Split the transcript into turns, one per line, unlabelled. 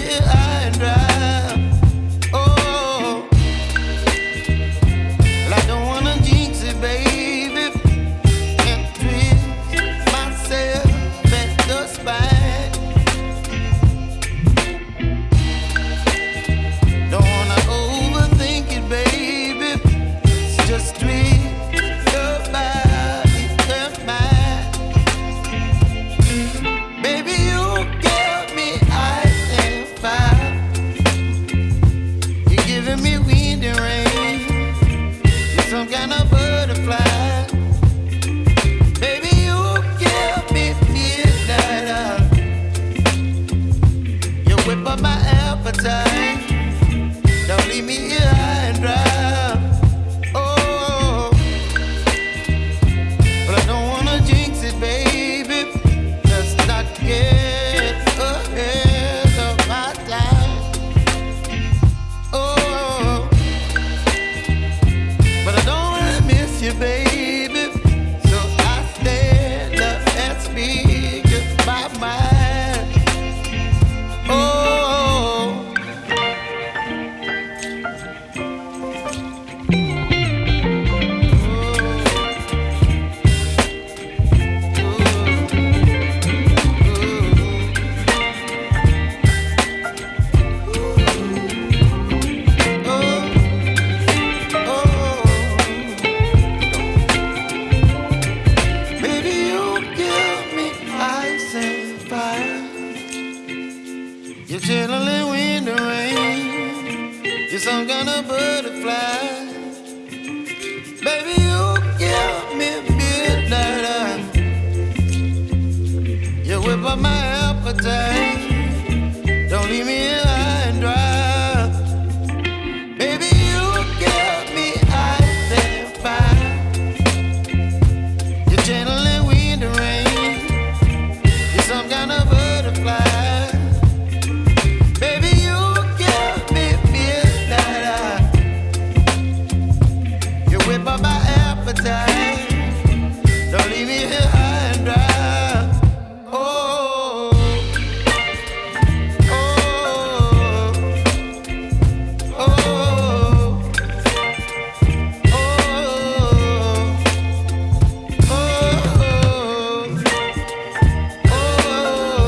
high and dry. outside. You're chilling in the rain. You're some kind of butterfly. Baby, you give me midnight. You whip up my appetite. Don't leave me